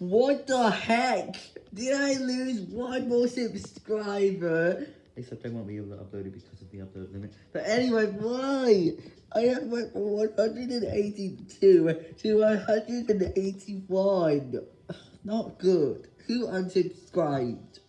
What the heck? Did I lose one more subscriber? Except I won't be able to upload it because of the upload limit. But anyway, why? I have went from 182 to 181. Not good. Who unsubscribed?